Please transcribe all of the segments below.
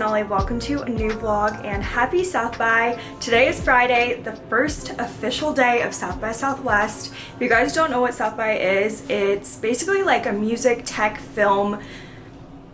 Nolly. Welcome to a new vlog and happy South by. Today is Friday, the first official day of South by Southwest. If you guys don't know what South by is, it's basically like a music, tech, film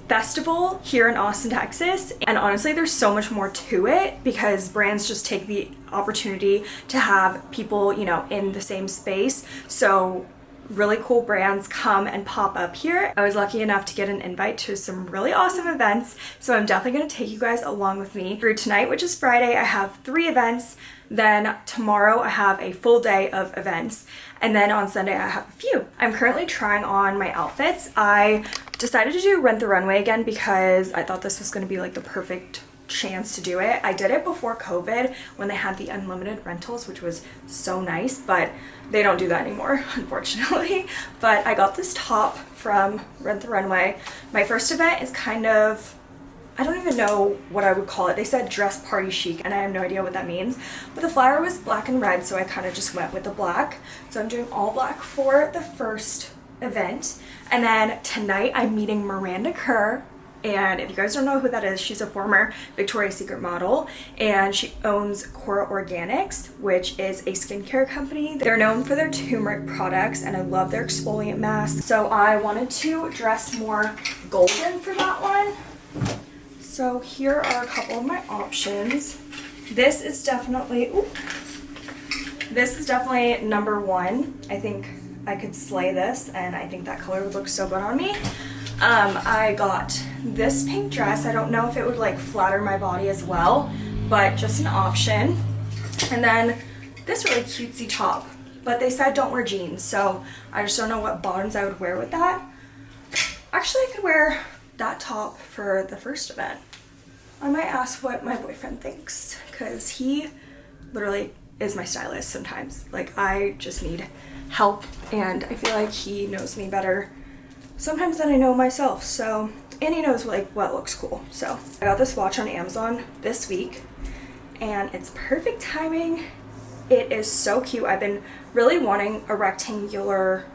festival here in Austin, Texas. And honestly, there's so much more to it because brands just take the opportunity to have people, you know, in the same space. So really cool brands come and pop up here. I was lucky enough to get an invite to some really awesome events, so I'm definitely going to take you guys along with me. Through tonight, which is Friday, I have three events. Then tomorrow I have a full day of events. And then on Sunday I have a few. I'm currently trying on my outfits. I decided to do Rent the Runway again because I thought this was going to be like the perfect chance to do it. I did it before COVID when they had the unlimited rentals, which was so nice, but they don't do that anymore, unfortunately. But I got this top from Rent the Runway. My first event is kind of I don't even know what I would call it. They said dress party chic and I have no idea what that means. But the flower was black and red so I kind of just went with the black. So I'm doing all black for the first event. And then tonight I'm meeting Miranda Kerr and if you guys don't know who that is, she's a former Victoria's Secret model and she owns Kora Organics, which is a skincare company. They're known for their turmeric products and I love their exfoliant mask. So I wanted to dress more golden for that one. So here are a couple of my options. This is definitely, ooh, this is definitely number one. I think I could slay this and I think that color would look so good on me. Um, I got this pink dress. I don't know if it would like flatter my body as well, but just an option. And then this really cutesy top, but they said don't wear jeans, so I just don't know what bottoms I would wear with that. Actually, I could wear that top for the first event. I might ask what my boyfriend thinks because he literally is my stylist sometimes. Like I just need help and I feel like he knows me better sometimes than I know myself. So, and he knows like what looks cool. So I got this watch on Amazon this week and it's perfect timing. It is so cute. I've been really wanting a rectangular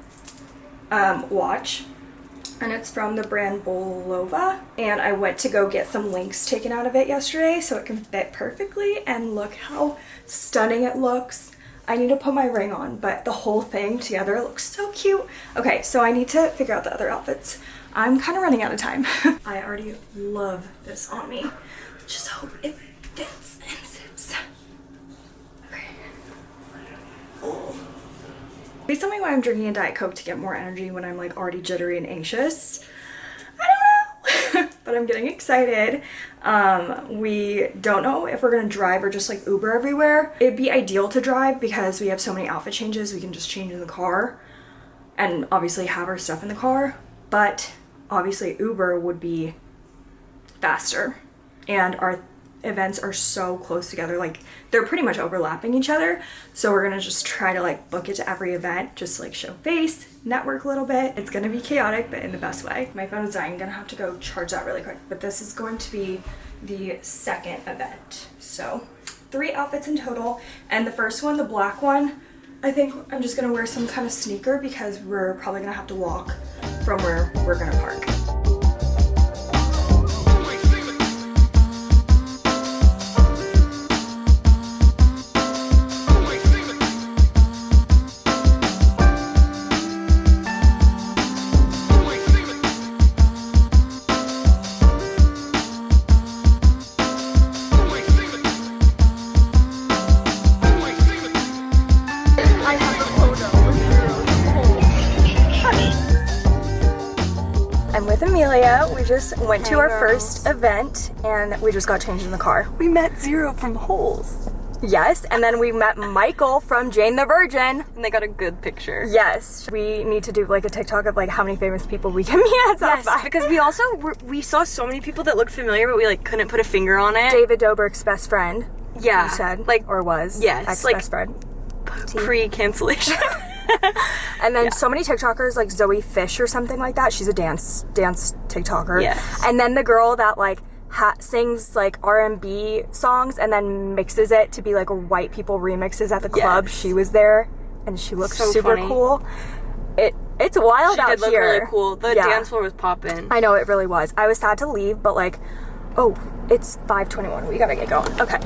um, watch and it's from the brand Bulova and I went to go get some links taken out of it yesterday so it can fit perfectly and look how stunning it looks. I need to put my ring on, but the whole thing together looks so cute. Okay, so I need to figure out the other outfits. I'm kind of running out of time. I already love this on me. Just hope it fits and sits. Okay. Oh. Please tell me why I'm drinking a Diet Coke to get more energy when I'm like already jittery and anxious I don't know. but I'm getting excited. Um, we don't know if we're gonna drive or just like Uber everywhere. It'd be ideal to drive because we have so many outfit changes. We can just change in the car and obviously have our stuff in the car. But obviously Uber would be faster. And our events are so close together like they're pretty much overlapping each other. So we're gonna just try to like book it to every event just like show face network a little bit. It's gonna be chaotic but in the best way. My phone is dying. Gonna have to go charge that really quick. But this is going to be the second event. So three outfits in total. And the first one the black one I think I'm just gonna wear some kind of sneaker because we're probably gonna have to walk from where we're gonna park went to our first event and we just got changed in the car. We met Zero from Holes. Yes, and then we met Michael from Jane the Virgin. And they got a good picture. Yes. We need to do like a TikTok of like how many famous people we can meet at South yes, because we also, we saw so many people that looked familiar, but we like couldn't put a finger on it. David Dobrik's best friend. Yeah. You said. Like, or was. Yes. Ex like, best friend. Pre-cancellation. and then yeah. so many TikTokers like Zoe Fish or something like that. She's a dance dance TikToker. Yes. And then the girl that like ha- sings like R&B songs and then mixes it to be like white people remixes at the club. Yes. She was there and she looked so super funny. cool. It it's wild she out did look here. really cool. The yeah. dance floor was popping. I know it really was. I was sad to leave, but like Oh, it's 5:21. We gotta get going. Okay.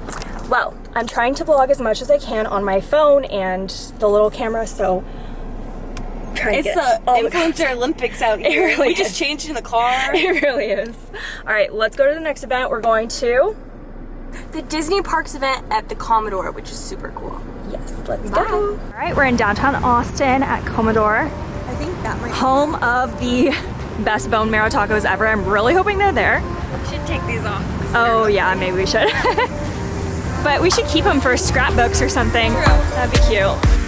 Well, I'm trying to vlog as much as I can on my phone and the little camera, so trying It's to get the all the influencer Olympics out here. really we just is. changed in the car. It really is. All right, let's go to the next event. We're going to. the Disney Parks event at the Commodore, which is super cool. Yes, let's Bye. go. All right, we're in downtown Austin at Commodore, I think that might home of the best bone marrow tacos ever. I'm really hoping they're there. should take these off. Oh yeah, maybe we should. but we should keep them for scrapbooks or something. That'd be cute.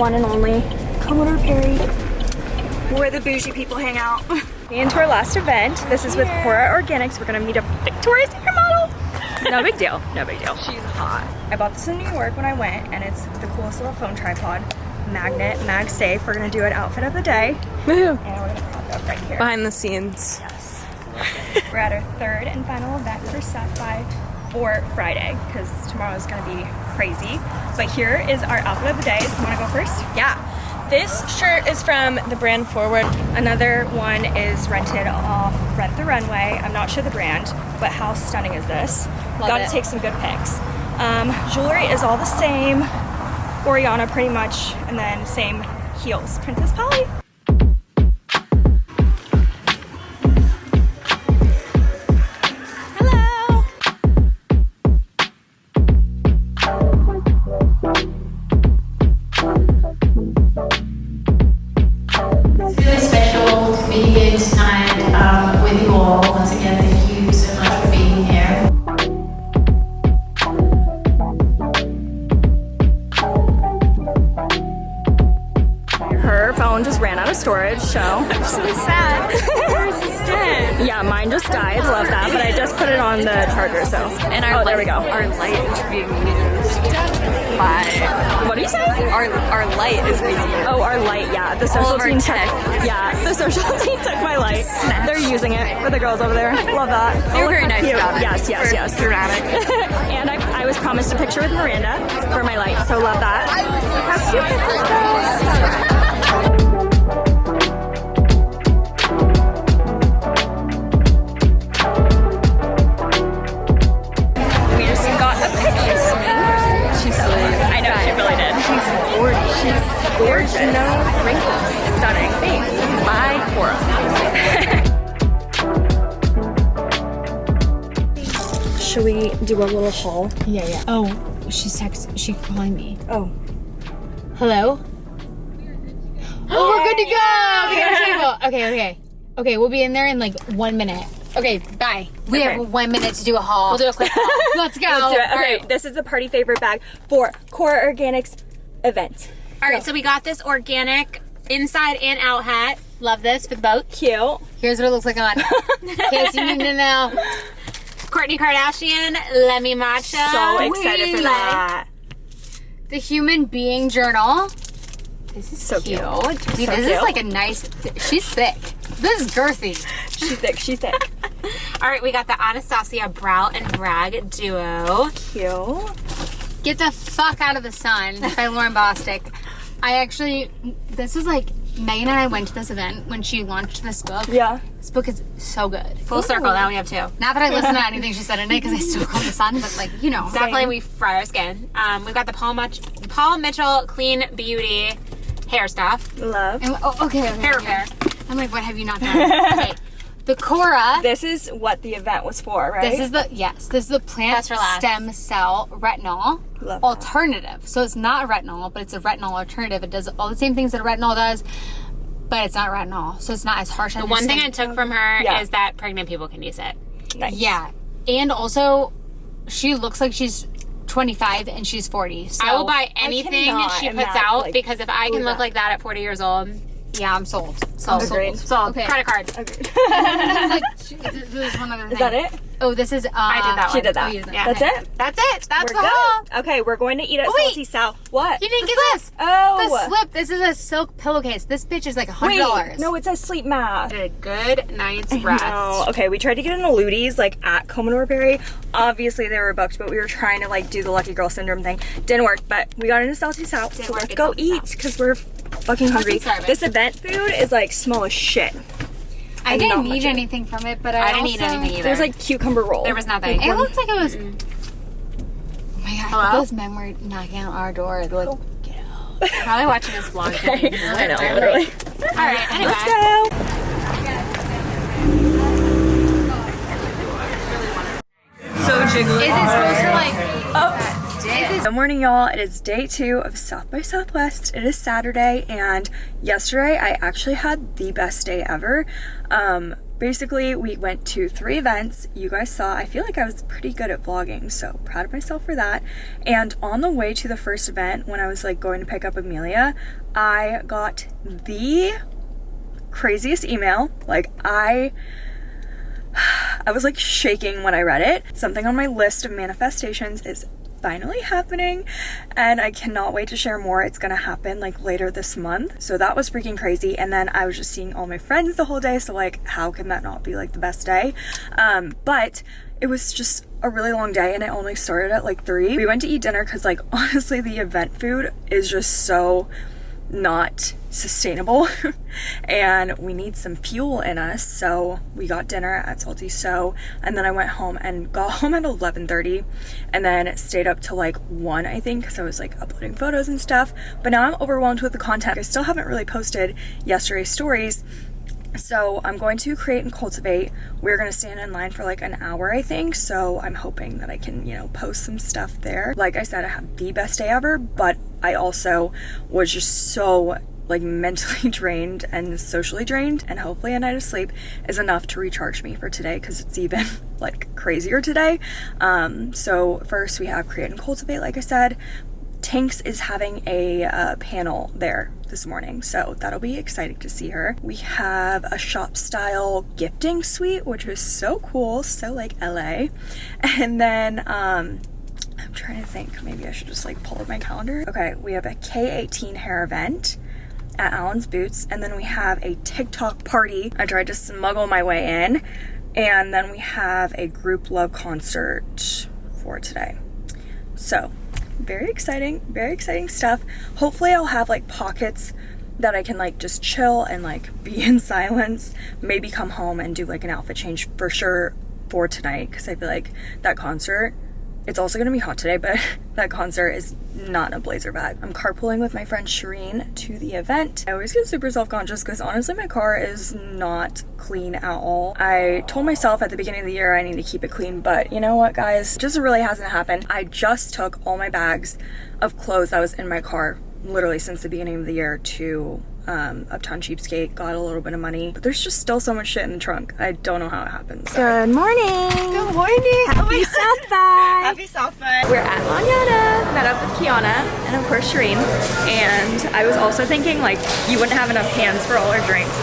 One and only Commodore Perry, where the bougie people hang out. Into our last event. This is with Kora Organics. We're gonna meet a Victoria's Secret model. No big deal. No big deal. She's hot. I bought this in New York when I went, and it's the coolest little phone tripod. Magnet, MagSafe. We're gonna do an outfit of the day, and we're gonna prop it up right here. Behind the scenes. Yes. We're at our third and final event for South by or Friday because tomorrow is going to be crazy. But here is our outfit of the day. So to go first? Yeah. This shirt is from the brand Forward. Another one is rented off Rent the Runway. I'm not sure the brand, but how stunning is this? Got it. to take some good pics. Um, jewelry is all the same. Oriana pretty much, and then same heels. Princess Polly. A little haul? Yeah, yeah. Oh, she's text. She's calling me. Oh. Hello. Oh, we're good to go. We got. Okay, okay, okay. We'll be in there in like one minute. Okay, bye. We Okay. have one minute to do a haul. We'll do a quick haul. Let's go. Let's. Okay, right. this is the party favorite bag for Kora Organics event. All right. So we got this organic inside and out hat. Love this for the boat. Cute. Here's what it looks like on. In case you need to know. Kourtney Kardashian, Lemme Matcha. So excited for that. The Human Being Journal. This is So cute. cute. Dude, So this cute. is like a nice. She's thick. This is girthy. She's thick. She's thick. All right, we got the Anastasia Brow and Bragg duo. Cute. Get the fuck out of the sun by Lauren Bostic. I actually, this was like Megan and I went to this event when she launched this book. Yeah. This book is so good. Full circle. Now we have two. Not that I listen to anything she said in it because I still call the sun, but like you know, definitely we fry our skin. Um, we've got the Paul, Much- Paul Mitchell Clean Beauty hair stuff. Love. And, oh, okay, okay. Hair repair. I'm like, what have you not done? okay. The Kora. This is what the event was for, right? This is the yes. This is the plant That's for last. stem cell retinol Love that. alternative. So it's not retinol, but it's a retinol alternative. It does all the same things that a retinol does, but it's not retinol. So it's not as harsh. The one thing I took from her Yeah. is that pregnant people can use it. nice. yeah, and also she looks like she's 25 and she's 40. So I will buy anything cannot she puts imagine, out like, because if I can look that. like that at 40 years old, Yeah, I'm sold. Sold. Agreed. Sold. so Okay. credit card. like, she- there's one other thing. Is that it? Oh, this is. Uh, I did that She one. did that. Oh, did that. Yeah. That's it? That's it. That's We're the haul. good. Okay, we're going to eat at Oh. Salty Sow. What? You didn't get this. Oh. The slip. This is a silk pillowcase. This bitch is like a hundred dollars. no, it says sleep mask. A good night's rest. No. Okay, we tried to get an Lutie's like at Commodore Perry. Obviously they were booked, but we were trying to like do the lucky girl syndrome thing. Didn't work, but we got into Salty Sow. So work let's go eat because we're fucking hungry. starving. This event food is like small as shit. I not didn't much eat anything from it, but I, I didn't eat anything either. There's like cucumber roll. There was nothing. It looked like it was. Mm. Oh my god! Hello? Those men were knocking on our door. Like, get out. Probably watching this vlog. okay. I know, literally. All right. Anyway. Go. So jiggly. Is it supposed to like? Oh. Good morning, y'all. It is day two of South by Southwest. It is Saturday, and yesterday I actually had the best day ever. Um, basically, we went to three events. You guys saw, I feel like I was pretty good at vlogging, so proud of myself for that. And on the way to the first event, when I was like going to pick up Amelia, I got the craziest email. Like, I. I was like shaking when I read it. Something on my list of manifestations is finally happening and I cannot wait to share more. It's gonna happen like later this month. So that was freaking crazy. And then I was just seeing all my friends the whole day. So like how can that not be like the best day? Um, but it was just a really long day and it only started at like three. We went to eat dinner because like honestly the event food is just so not sustainable and we need some fuel in us so we got dinner at Salty Sow and then i went home and got home at 11:30 and then stayed up till like 1 i think because i was like uploading photos and stuff but now i'm overwhelmed with the content. I still haven't really posted yesterday's stories so I'm going to create and cultivate. We're going to stand in line for like an hour, I think. So I'm hoping that I can, you know, post some stuff there. Like I said, I had the best day ever, but I also was just so like mentally drained and socially drained and hopefully a night of sleep is enough to recharge me for today because it's even like crazier today um so first we have create and cultivate like i said Tinx is having a uh, panel there this morning, so that'll be exciting to see her. We have a shop style gifting suite, which is so cool, so like LA. And then, um, I'm trying to think, maybe I should just like pull up my calendar. Okay, we have a K18 hair event at Allen's Boots, and then we have a TikTok party. I tried to smuggle my way in, and then we have a Grouplove concert for today. So, very exciting, very exciting stuff. Hopefully, I'll have like pockets that I can like just chill and like be in silence. Maybe come home and do like an outfit change for sure for tonight because I feel like that concert. It's also gonna be hot today, but that concert is not a blazer bag. I'm carpooling with my friend Shireen to the event. I always get super self-conscious because honestly my car is not clean at all. I told myself at the beginning of the year I need to keep it clean, but you know what guys? Just really hasn't happened. I just took all my bags of clothes that was in my car literally since the beginning of the year to um, Uptown Cheapskate, got a little bit of money, but there's just still so much shit in the trunk. I don't know how it happens. Good morning. Good morning. Happy South by. Happy South by. We're at Lanyata, met up with Kiana and of course Shireen. And I was also thinking like you wouldn't have enough hands for all our drinks.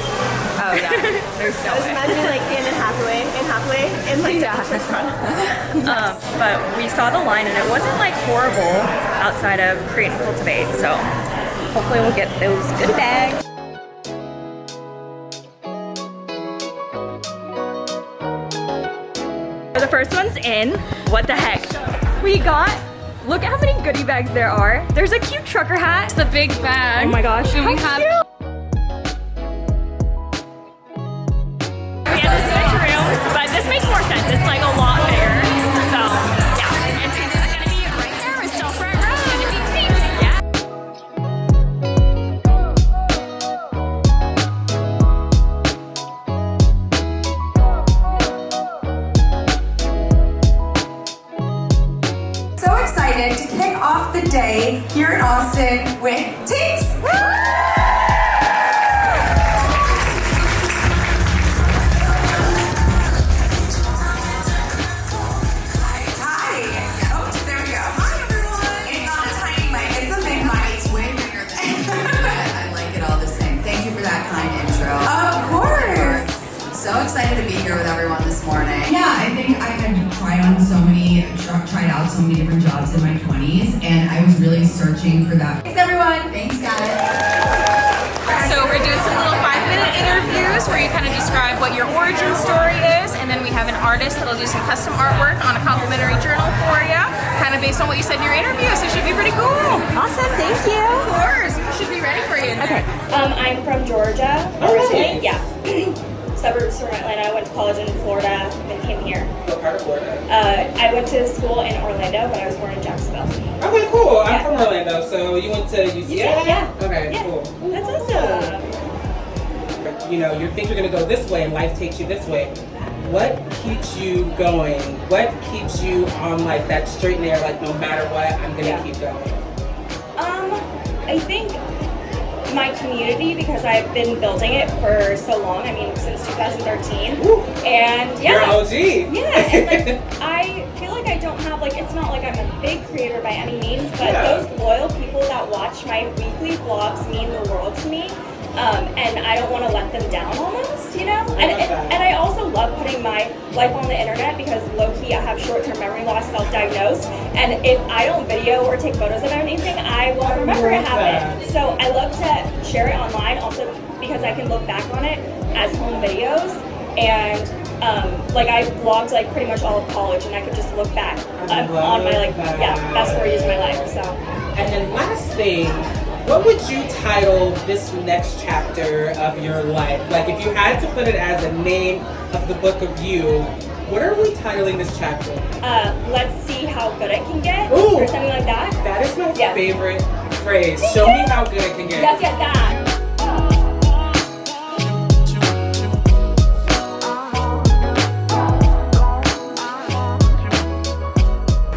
Oh yeah, there's no way. Imagine like Anne and Hathaway, Anne Hathaway, and like Yeah. um, but we saw the line and it wasn't like horrible outside of Create and Cultivate. So hopefully we'll get those good bags. The first one's in. What the heck? We got. Look at how many goodie bags there are. There's a cute trucker hat. It's a big bag. Oh my gosh. And we have cute. Here in Austin so many different jobs in my 20s, and I was really searching for that. Thanks everyone. Thanks guys. So we're doing some little five minute interviews where you kind of describe what your origin story is and then we have an artist that'll do some custom artwork on a complimentary journal for you, kind of based on what you said in your interview, so it should be pretty cool. Awesome, thank you. Of course, we should be ready for you. Okay. Um, I'm from Georgia originally. Yeah. Suburbs from Atlanta. I went to college in Florida, and then came here. What part of Florida? Uh, I went to school in Orlando, but I was born in Jacksonville. Okay, cool. I'm from Orlando, so you went to UCLA? Yeah. Okay, Yeah. cool. That's awesome. You know, you think you're gonna go this way and life takes you this way. What keeps you going? What keeps you on like that straight and narrow, like no matter what, I'm gonna Yeah. keep going? Um, I think my community because I've been building it for so long. I mean, since 2013. And yeah. You're OG. Yeah, and like I feel like I don't have like it's not like I'm a big creator by any means, but Yeah. those loyal people that watch my weekly vlogs mean the world to me. Um, and I don't want to let them down almost, you know? And, and, and I also love putting my life on the internet because low key I have short term memory loss, self diagnosed. And if I don't video or take photos of anything, I won't remember it happened. So I love to share it online also because I can look back on it as home videos and um, like I vlogged like pretty much all of college and I could just look back um, on my like yeah best four years of my life. So And then last thing, what would you title this next chapter of your life? Like if you had to put it as a name of the book of you, what are we titling this chapter? uh, let's see how good it can get Ooh. or something like that. That is my Yeah. favorite phrase. Show me how good it can get. Let's get that.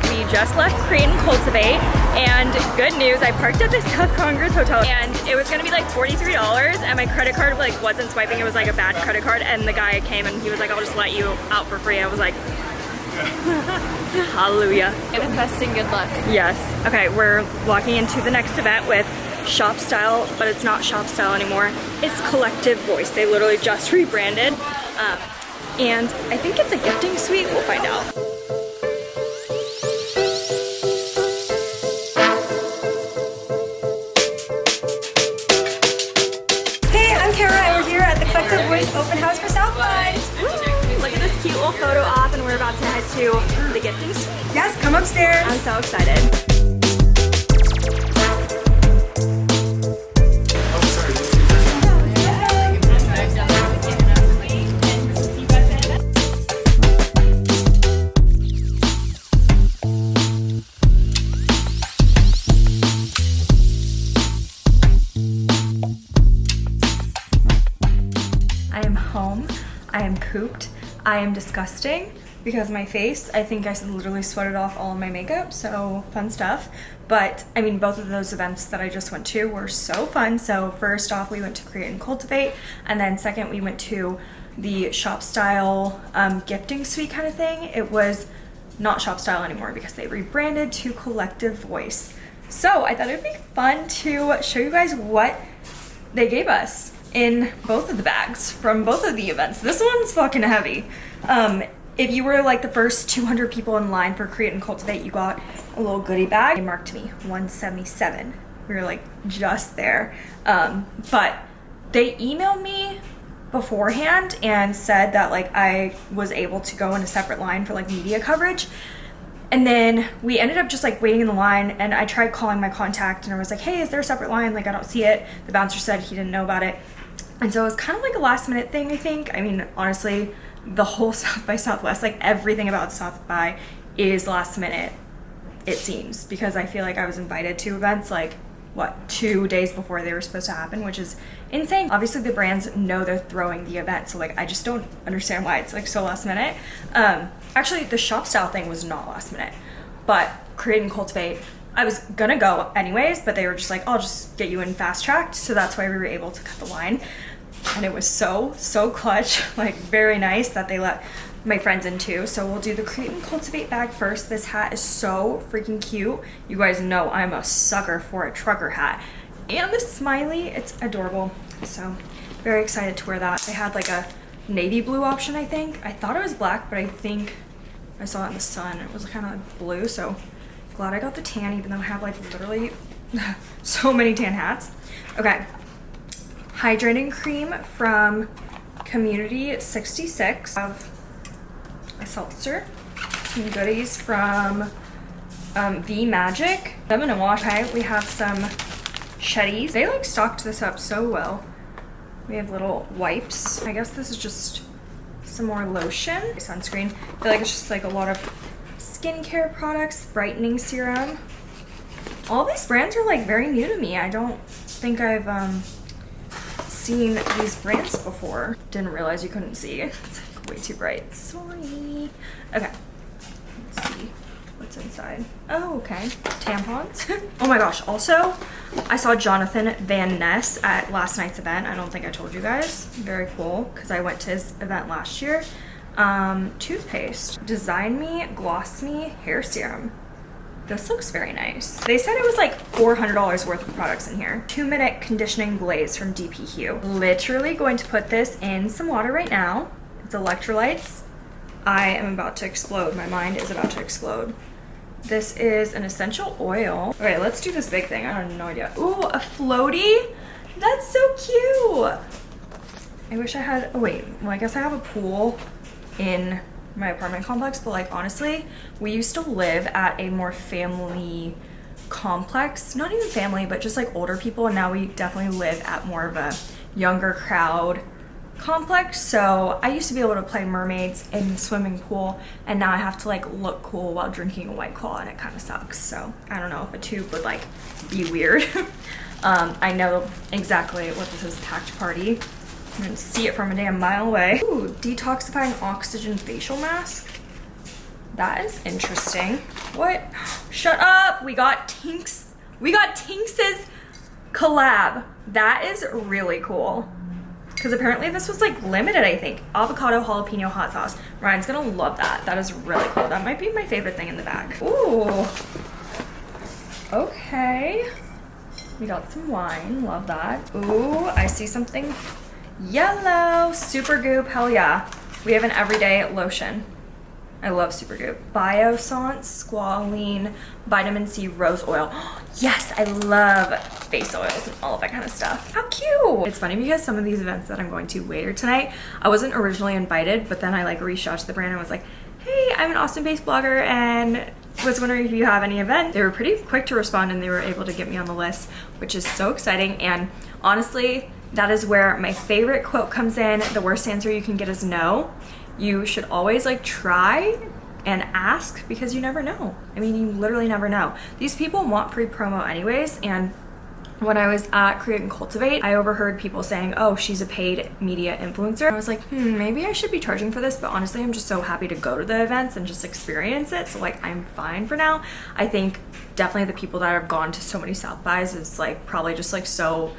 We just left Create and Cultivate and good news, I parked at the South Congress Hotel and it was gonna be like $43 and my credit card like wasn't swiping, it was like a bad credit card and the guy came and he was like, I'll just let you out for free. I was like, hallelujah. And good luck. Yes. Okay, we're walking into the next event with Shop Style, but it's not Shop Style anymore. It's Collective Voice. They literally just rebranded. Um, and I think it's a gifting suite. We'll find out. To the gifting suite. Yes, come upstairs. I'm so excited. I am home. I am pooped. I am disgusting because my face, I think I literally sweated off all of my makeup, so fun stuff. But I mean, both of those events that I just went to were so fun. So first off, we went to Create and Cultivate, and then second, we went to the shop style um, gifting suite kind of thing. It was not shop style anymore because they rebranded to Collective Voice. So I thought it'd be fun to show you guys what they gave us in both of the bags from both of the events. This one's fucking heavy. Um, if you were like the first 200 people in line for Create and Cultivate, you got a little goodie bag. They marked me 177. We were like just there. Um, but they emailed me beforehand and said that like I was able to go in a separate line for like media coverage. And then we ended up just like waiting in the line and I tried calling my contact and I was like, hey, is there a separate line? Like I don't see it. The bouncer said he didn't know about it. And so it was kind of like a last minute thing, I think. I mean, honestly, the whole South by Southwest, like everything about South by is last minute, it seems, because I feel like I was invited to events like what two days before they were supposed to happen which is insane. Obviously the brands know they're throwing the event so like i just don't understand why it's like so last minute. Um actually the shop style thing was not last minute but create and cultivate i was gonna go anyways but they were just like i'll just get you in fast tracked so that's why we were able to cut the line and it was so so clutch like very nice that they let my friends in too. So we'll do the create and cultivate bag first. This hat is so freaking cute. You guys know i'm a sucker for a trucker hat. And the smiley it's adorable. So very excited to wear that. They had like a navy blue option i think. I thought it was black but i think I saw it in the sun. It was kind of like blue, so glad I got the tan even though I have like literally so many tan hats. Okay, hydrating cream from Community 66. I have a seltzer, some goodies from um, V Magic. I'm gonna wash. Okay, we have some Shetties. They like stocked this up so well. We have little wipes. I guess this is just some more lotion. Sunscreen. I feel like it's just like a lot of skincare products, brightening serum. All these brands are like very new to me. I don't think I've um, seen these brands before. Didn't realize you couldn't see. It's like way too bright. Sorry. Okay. Let's see what's inside. Oh, okay. Tampons. oh my gosh. Also, I saw Jonathan Van Ness at last night's event. I don't think I told you guys. Very cool because I went to his event last year. Um, toothpaste. Design Me Gloss Me Hair Serum. This looks very nice. They said it was like $400 worth of products in here. Two minute conditioning glaze from DP Hue. Literally going to put this in some water right now. It's electrolytes. I am about to explode. My mind is about to explode. This is an essential oil. Okay, let's do this big thing. I have no idea. Ooh, a floaty? That's so cute. I wish I had, oh wait, well I guess I have a pool in my apartment complex, but like honestly, we used to live at a more family complex, not even family, but just like older people. And now we definitely live at more of a younger crowd complex. So I used to be able to play mermaids in the swimming pool and now I have to like look cool while drinking a white claw and it kind of sucks. So I don't know if a tube would like be weird. um, I know exactly what this is, Tact Party. You can see it from a damn mile away. Ooh, detoxifying oxygen facial mask. That is interesting. What? Shut up! We got Tinx. We got Tinx's collab. That is really cool. Because apparently this was like limited, I think. Avocado jalapeno hot sauce. Ryan's gonna love that. That is really cool. That might be my favorite thing in the bag. Ooh. Okay. We got some wine. Love that. Ooh, I see something yellow. Supergoop. Hell yeah. We have an everyday lotion. I love Supergoop. Biossance, Squalene, Vitamin C Rose Oil. yes, I love face oils and all of that kind of stuff. How cute! It's funny because some of these events that I'm going to later tonight, I wasn't originally invited, but then I like reached out to the brand and was like, hey, I'm an Austin-based blogger and was wondering if you have any event. They were pretty quick to respond and they were able to get me on the list, which is so exciting. And honestly, that is where my favorite quote comes in. The worst answer you can get is no you should always like try and ask because you never know. I mean, you literally never know. These people want free promo anyways and when I was at Create and Cultivate, I overheard people saying, oh, she's a paid media influencer. I was like, hmm, maybe I should be charging for this, but honestly, I'm just so happy to go to the events and just experience it. So like, I'm fine for now. I think definitely the people that have gone to so many South Bys is like probably just like so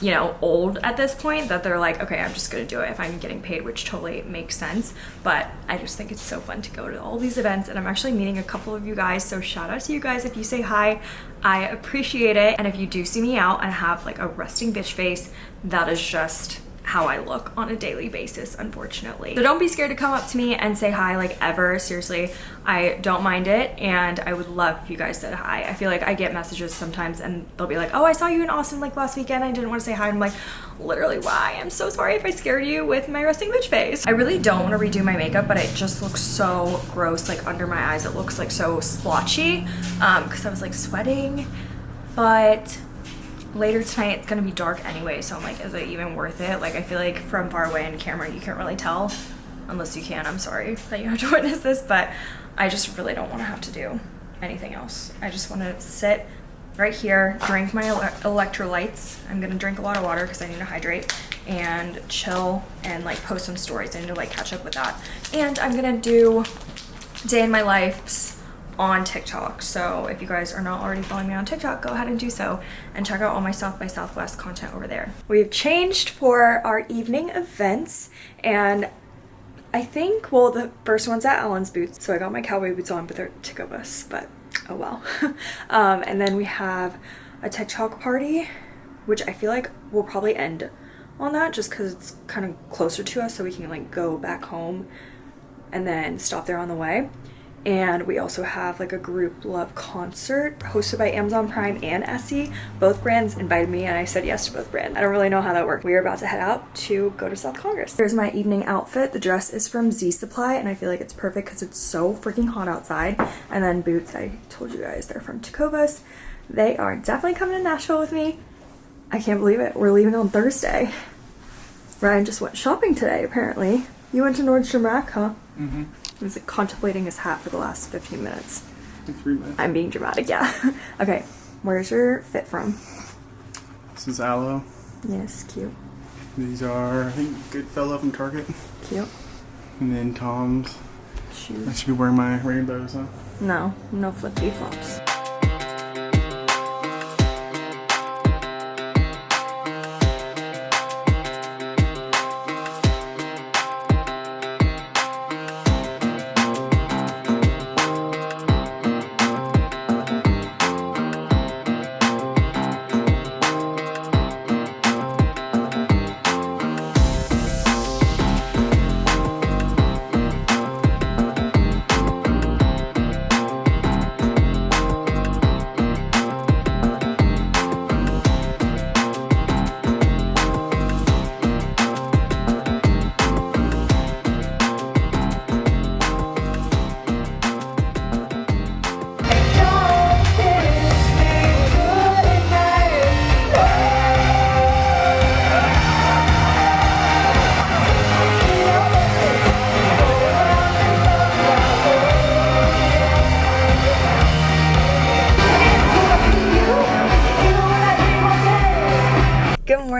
you know, old at this point that they're like, okay, I'm just gonna do it if I'm getting paid, which totally makes sense. But I just think it's so fun to go to all these events and I'm actually meeting a couple of you guys. So shout out to you guys if you say hi. I appreciate it. And if you do see me out and have like a resting bitch face, that is just how I look on a daily basis, unfortunately. So don't be scared to come up to me and say hi, like ever. Seriously, I don't mind it. And I would love if you guys said hi. I feel like I get messages sometimes and they'll be like, oh, I saw you in Austin like last weekend. I didn't want to say hi. I'm like, literally why? I'm so sorry if I scared you with my resting bitch face. I really don't want to redo my makeup, but it just looks so gross, like under my eyes. It looks like so splotchy um, because I was like sweating. But later tonight it's gonna be dark anyway so i'm like is it even worth it? Like i feel like from far away in camera you can't really tell unless you can. I'm sorry that you have to witness this but i just really don't want to have to do anything else. I just want to sit right here drink my ele electrolytes. I'm gonna drink a lot of water because i need to hydrate and chill and like post some stories i need to like catch up with that. And i'm gonna do day in my life's on TikTok. So if you guys are not already following me on TikTok, go ahead and do so and check out all my South by Southwest content over there. We've changed for our evening events and I think, well, the first one's at Allen's Boots. So I got my cowboy boots on, but they're to bus, but oh well. um, and then we have a TikTok party, which I feel like will probably end on that just because it's kind of closer to us so we can like go back home and then stop there on the way. And we also have like a Grouplove concert hosted by Amazon Prime and Essie. Both brands invited me and I said yes to both brands. I don't really know how that worked. We are about to head out to go to South Congress. Here's my evening outfit. The dress is from Z Supply and I feel like it's perfect because it's so freaking hot outside. And then boots, I told you guys, they're from Tecovas. They are definitely coming to Nashville with me. I can't believe it. We're leaving on Thursday. Ryan just went shopping today, apparently. You went to Nordstrom Rack, huh? Mm-hmm. He was like, contemplating his hat for the last 15 minutes. Three minutes. I'm being dramatic, yeah. okay, where's your fit from? This is Aloe. Yes, cute. These are, I think, Goodfellow from Target. Cute. And then Tom's. Shoes. I should be wearing my rainbows, huh? No, no flippy flops.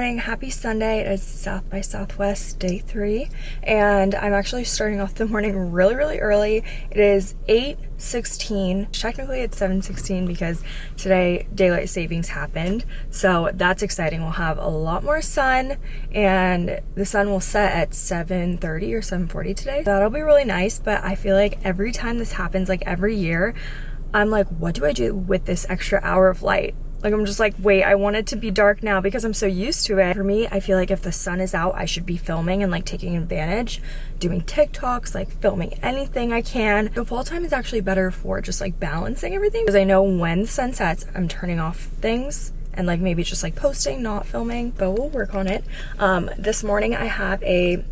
Morning, happy Sunday. It is South by Southwest day three, and I'm actually starting off the morning really, really early. It is 8.16. Technically it's 7.16 because today daylight savings happened, so that's exciting. We'll have a lot more sun, and the sun will set at 7.30 or 7.40 today. That'll be really nice, but I feel like every time this happens, like every year, I'm like, what do I do with this extra hour of light? Like I'm just like, wait, I want it to be dark now because I'm so used to it. For me, I feel like if the sun is out, I should be filming and like taking advantage, doing TikToks, like filming anything I can. The fall time is actually better for just like balancing everything because I know when the sun sets, I'm turning off things and like maybe just like posting, not filming, but we'll work on it. Um, this morning I have a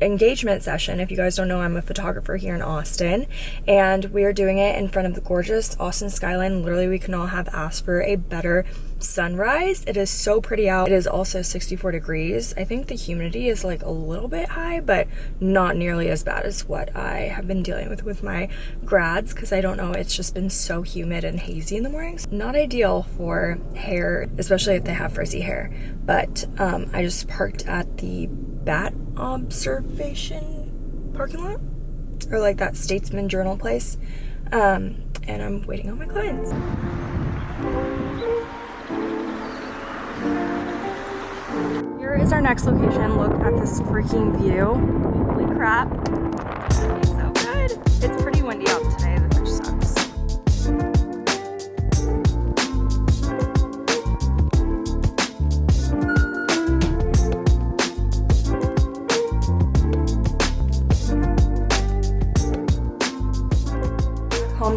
engagement session. If you guys don't know, I'm a photographer here in Austin, and we are doing it in front of the gorgeous Austin skyline. Literally, we can all have asked for a better sunrise. It is so pretty out. It is also 64 degrees. I think the humidity is like a little bit high, but not nearly as bad as what I have been dealing with with my grads because I don't know, it's just been so humid and hazy in the mornings. Not ideal for hair, especially if they have frizzy hair. But um, I just parked at the Bat Observation parking lot or like that Statesman Journal place. Um, and I'm waiting on my clients. Here is our next location. Look at this freaking view. Holy crap. So good. It's pretty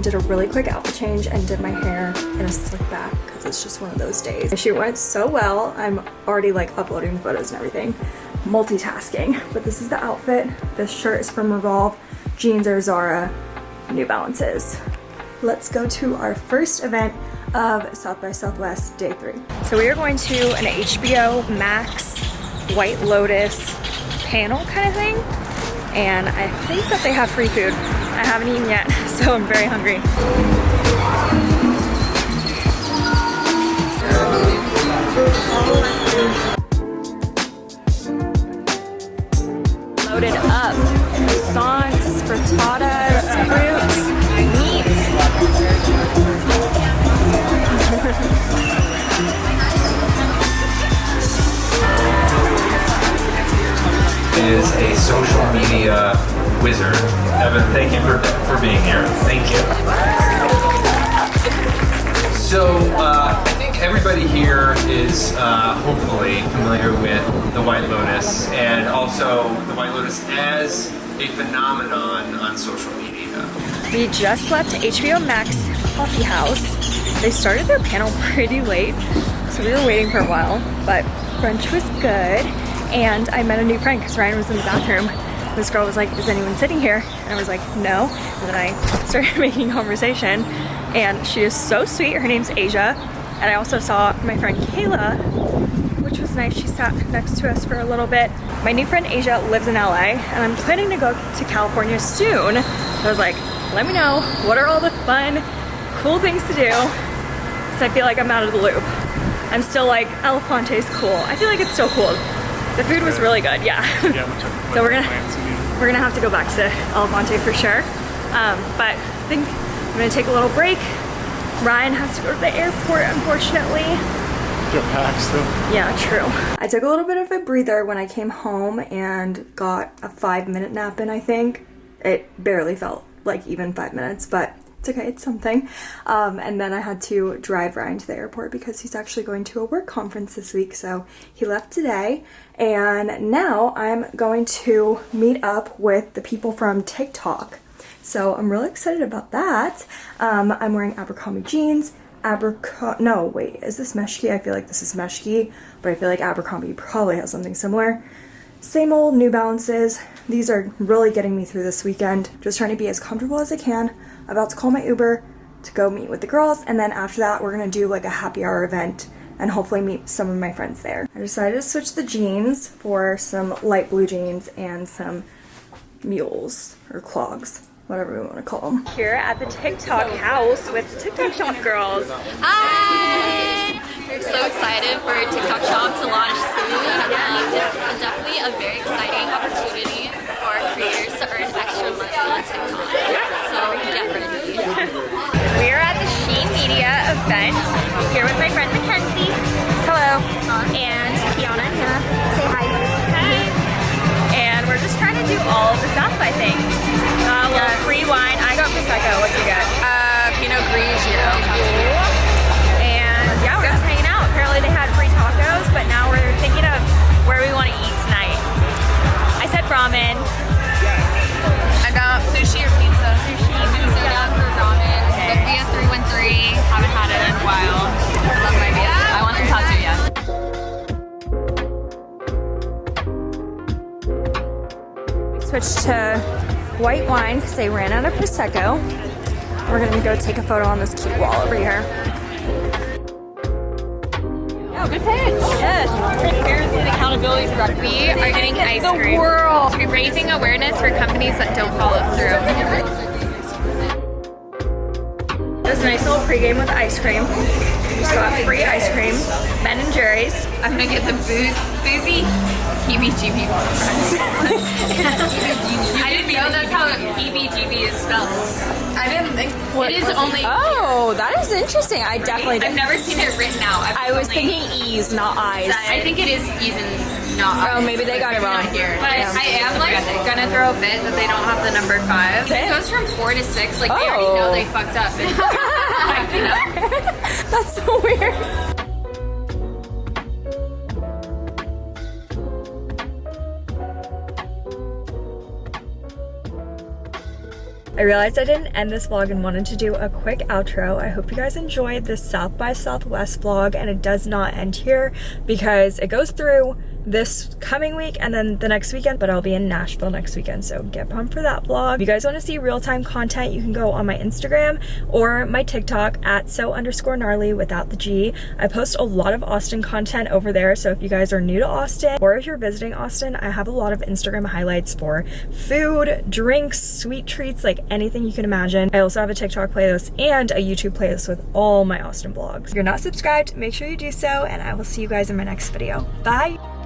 did a really quick outfit change, and did my hair in a slick back because it's just one of those days. The shoot went so well. I'm already like uploading the photos and everything, multitasking. But this is the outfit. This shirt is from Revolve, jeans are Zara, New Balances. Let's go to our first event of South by Southwest day three. So we are going to an HBO Max White Lotus panel kind of thing. And I think that they have free food. I haven't eaten yet, so I'm very hungry. Loaded up. Croissants, frittatas, fruits, is a social media wizard. Evan, thank you for, for being here. Thank you. So, uh, I think everybody here is uh, hopefully familiar with the White Lotus and also the White Lotus as a phenomenon on social media. We just left HBO Max Coffee House. They started their panel pretty late, so we were waiting for a while, but brunch was good. And I met a new friend because Ryan was in the bathroom. This girl was like, is anyone sitting here? And I was like, no. And then I started making conversation and she is so sweet. Her name's Asia. And I also saw my friend Kayla, which was nice. She sat next to us for a little bit. My new friend Asia lives in LA and I'm planning to go to California soon. So I was like, let me know, what are all the fun, cool things to do? Because I feel like I'm out of the loop. I'm still like, Elefante is cool. I feel like it's still cool. The food was really good, yeah. Yeah, so we're gonna we're gonna have to go back to El Monte for sure. Um, but I think I'm gonna take a little break. Ryan has to go to the airport, unfortunately. Get packed still. Yeah, true. I took a little bit of a breather when I came home and got a five minute nap in, I think. It barely felt like even five minutes, but it's okay, it's something. Um, and then I had to drive Ryan to the airport because he's actually going to a work conference this week. So he left today. And now I'm going to meet up with the people from TikTok. So I'm really excited about that. Um, I'm wearing Abercrombie jeans. Abercrombie, no, wait, is this Meshki? I feel like this is Meshki, but I feel like Abercrombie probably has something similar. Same old New Balances. These are really getting me through this weekend. Just trying to be as comfortable as I can. About to call my Uber to go meet with the girls, and then after that, we're gonna do like a happy hour event and hopefully meet some of my friends there. I decided to switch the jeans for some light blue jeans and some mules or clogs whatever we want to call them. Here at the TikTok house with the TikTok shop girls. Hi! We're so excited for TikTok shop to launch soon. Um, it's definitely a very exciting opportunity for creators to earn extra money on TikTok. So get Media event here with my friend Mackenzie. Hello. And Kiana and Hannah. Say hi. Hi. And we're just trying to do all of the South by things. Uh, a little free wine. I got Prosecco. What did you get? Uh, Pinot Grigio. White wine because they ran out of Prosecco. We're gonna go take a photo on this cute wall over here. Oh, good pitch. Yes. Transparency and accountability for We are getting ice the cream. world. We're raising awareness for companies that don't follow through. There's a nice little pregame with ice cream. We just got free ice cream. Ben and Jerry's. I'm gonna get the booze, boozy heebie-jeebie. I didn't know that's how heebie-jeebie is spelled. I didn't think it is only. Oh, that is interesting. I definitely I've never seen it written out. I was thinking E's, not I's. I think it is E's and not. Oh, maybe they got it wrong. here. But Yeah. I am like gonna throw a fit that they don't have the number five. It goes from four to six. Like they already know Oh. they fucked up. And, you. That's so weird. I realized I didn't end this vlog and wanted to do a quick outro. I hope you guys enjoyed this South by Southwest vlog and it does not end here because it goes through this coming week and then the next weekend, but I'll be in Nashville next weekend, so get pumped for that vlog. If you guys want to see real-time content, you can go on my Instagram or my TikTok at so underscore gnarly without the G. I post a lot of Austin content over there, so if you guys are new to Austin or if you're visiting Austin, I have a lot of Instagram highlights for food, drinks, sweet treats, like anything you can imagine. I also have a TikTok playlist and a YouTube playlist with all my Austin vlogs. If you're not subscribed, make sure you do so, and I will see you guys in my next video. Bye!